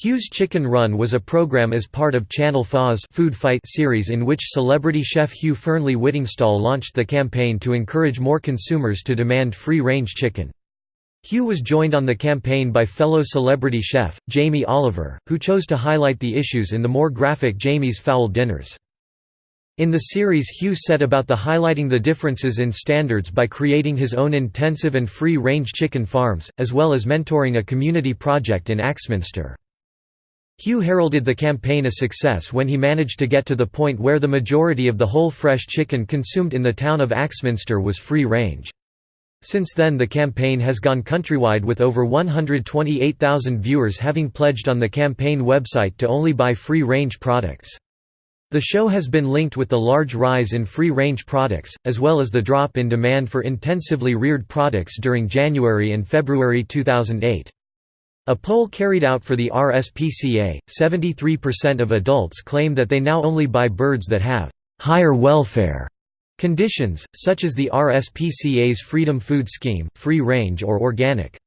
Hugh's Chicken Run was a program as part of Channel 4's Food Fight series in which celebrity chef Hugh Fearnley Whittingstall launched the campaign to encourage more consumers to demand free-range chicken. Hugh was joined on the campaign by fellow celebrity chef, Jamie Oliver, who chose to highlight the issues in the more graphic Jamie's Fowl Dinners. In the series Hugh set about the highlighting the differences in standards by creating his own intensive and free-range chicken farms, as well as mentoring a community project in Axminster. Hugh heralded the campaign a success when he managed to get to the point where the majority of the whole fresh chicken consumed in the town of Axminster was free-range. Since then the campaign has gone countrywide with over 128,000 viewers having pledged on the campaign website to only buy free-range products. The show has been linked with the large rise in free-range products, as well as the drop in demand for intensively reared products during January and February 2008. A poll carried out for the RSPCA, 73% of adults claim that they now only buy birds that have higher welfare conditions, such as the RSPCA's Freedom Food Scheme, free range or organic.